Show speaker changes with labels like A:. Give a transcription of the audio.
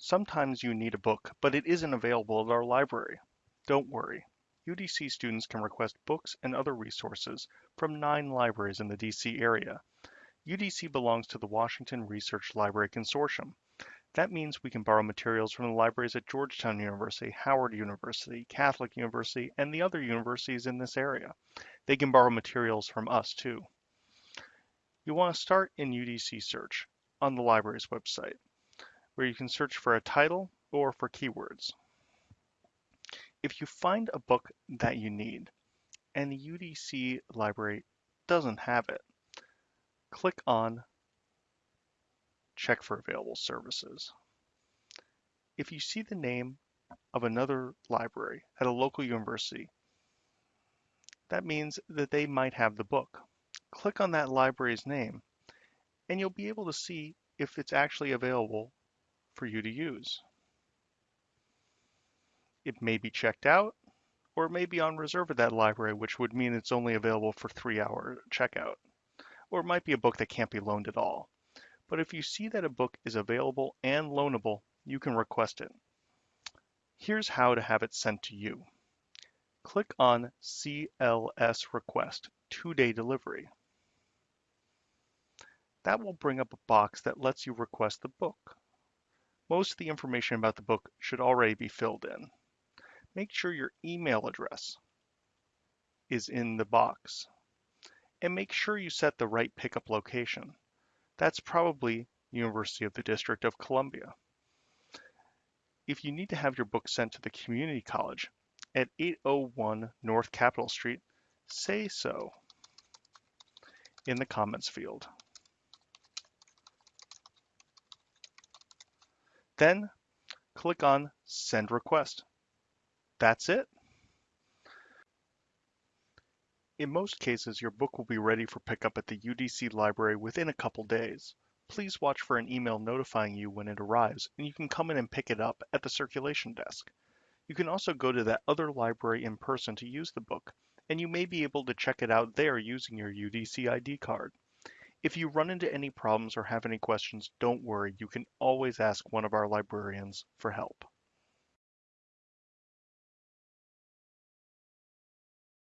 A: Sometimes you need a book, but it isn't available at our library. Don't worry. UDC students can request books and other resources from nine libraries in the DC area. UDC belongs to the Washington Research Library Consortium. That means we can borrow materials from the libraries at Georgetown University, Howard University, Catholic University, and the other universities in this area. They can borrow materials from us too. You want to start in UDC search on the library's website, where you can search for a title or for keywords. If you find a book that you need and the UDC library doesn't have it, click on Check for Available Services. If you see the name of another library at a local university, that means that they might have the book. Click on that library's name and you'll be able to see if it's actually available for you to use. It may be checked out, or it may be on reserve at that library, which would mean it's only available for three hour checkout. Or it might be a book that can't be loaned at all. But if you see that a book is available and loanable, you can request it. Here's how to have it sent to you. Click on CLS Request, two-day delivery. That will bring up a box that lets you request the book. Most of the information about the book should already be filled in make sure your email address is in the box. And make sure you set the right pickup location. That's probably University of the District of Columbia. If you need to have your book sent to the community college at 801 North Capitol Street, say so in the comments field. Then click on Send Request that's it. In most cases, your book will be ready for pickup at the UDC library within a couple days. Please watch for an email notifying you when it arrives, and you can come in and pick it up at the circulation desk. You can also go to that other library in person to use the book, and you may be able to check it out there using your UDC ID card. If you run into any problems or have any questions, don't worry, you can always ask one of our librarians for help.